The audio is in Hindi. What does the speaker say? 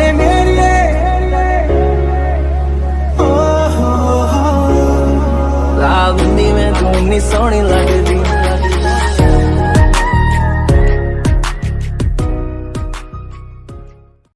जाने मेरी लाल में तू नी सोनी लगदी